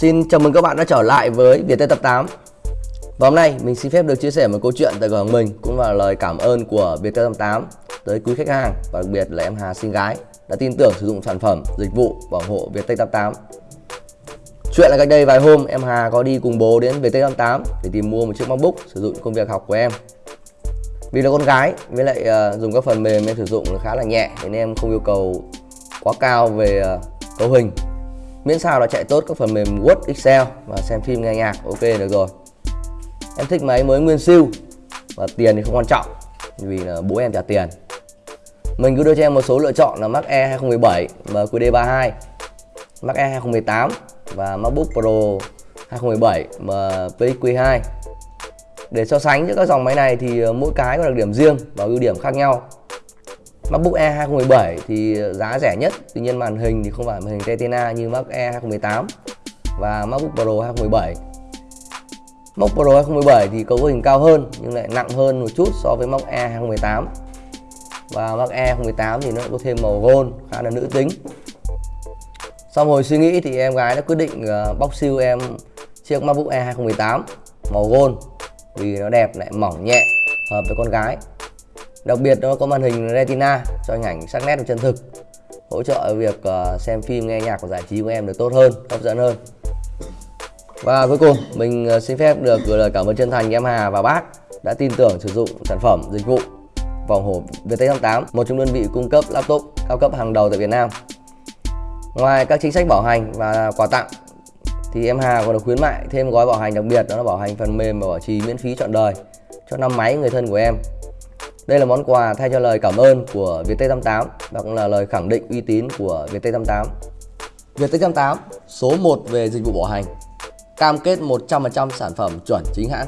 Xin chào mừng các bạn đã trở lại với Viettel Tập 8 Và hôm nay mình xin phép được chia sẻ một câu chuyện tại cửa hàng mình Cũng là lời cảm ơn của Viettel Tập 8 tới quý khách hàng Và đặc biệt là em Hà Sinh Gái đã tin tưởng sử dụng sản phẩm, dịch vụ bảo hộ Viettel Tập 8 Chuyện là cách đây vài hôm em Hà có đi cùng bố đến Viettel Tập 8 để tìm mua một chiếc MacBook sử dụng công việc học của em. Vì là con gái với lại uh, dùng các phần mềm em sử dụng khá là nhẹ nên em không yêu cầu quá cao về uh, cấu hình miễn sao là chạy tốt các phần mềm Word, Excel và xem phim nghe nhạc ok được rồi. Em thích máy mới nguyên siêu và tiền thì không quan trọng vì là bố em trả tiền. Mình cứ đưa cho em một số lựa chọn là Mac E 2017 MQD32 Mac E 2018 và MacBook Pro 2017 MPX-Q2 để so sánh giữa các dòng máy này thì ờ, mỗi cái có đặc điểm riêng và ưu điểm khác nhau. MacBook Air 2017 thì giá rẻ nhất. Tuy nhiên màn hình thì không phải màn hình Retina như Mac Air 2018 và MacBook Pro 2017 MacBook Pro 2017 thì cấu hình cao hơn nhưng lại nặng hơn một chút so với MacBook Air 2018 và Mac Air 2018 thì nó có thêm màu gold, khá là nữ tính. Sau hồi suy nghĩ thì em gái đã quyết định ờ, bóc siêu em chiếc MacBook Air 2018 màu gold, vì nó đẹp, lại mỏng nhẹ, hợp với con gái đặc biệt nó có màn hình retina cho hình ảnh sắc nét và chân thực. Hỗ trợ việc ờ, xem phim, nghe nhạc và giải trí của em được tốt hơn, hấp dẫn hơn. Và cuối cùng, mình ờ, xin phép được gửi lời cảm ơn chân thành em Hà và bác đã tin tưởng sử dụng sản phẩm dịch vụ vòng hộp VT88 một trong đơn vị cung cấp laptop cao cấp hàng đầu tại Việt Nam. Ngoài các chính sách bảo hành và quà tặng, thì em Hà còn được khuyến mại thêm gói bảo hành đặc biệt, đó là bảo hành phần mềm và bảo trì miễn phí trọn đời cho năm máy người thân của em đây là món quà thay cho lời cảm ơn của Viettel88 và cũng là lời khẳng định uy tín của Viettel88. Viettel88 số 1 về dịch vụ bảo hành, cam kết 100% sản phẩm chuẩn chính hãng